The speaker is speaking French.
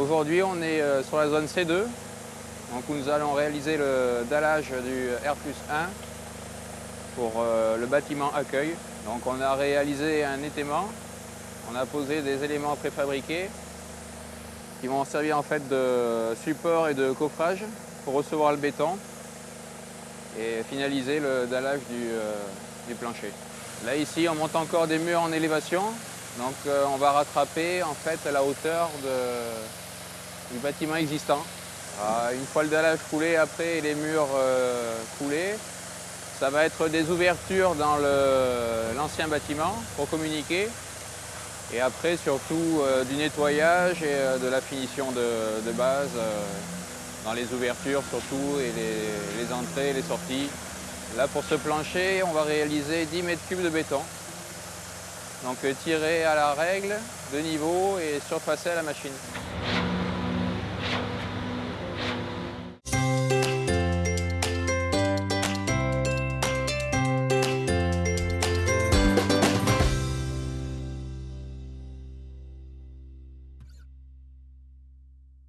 Aujourd'hui, on est euh, sur la zone C2, donc où nous allons réaliser le dallage du R 1 pour euh, le bâtiment accueil. Donc on a réalisé un étaiement, on a posé des éléments préfabriqués qui vont servir en fait de support et de coffrage pour recevoir le béton et finaliser le dallage du, euh, plancher. Là ici on monte encore des murs en élévation, donc on va rattraper en fait la hauteur de, du bâtiment existant. Ah, une fois le dallage coulé après et les murs euh, coulés, ça va être des ouvertures dans l'ancien bâtiment pour communiquer et après surtout euh, du nettoyage et euh, de la finition de, base dans les ouvertures surtout et les, entrées et les sorties. Là pour ce plancher, on va réaliser 10 mètres cubes de béton. Donc tiré à la règle, de niveau et surfacé à la machine.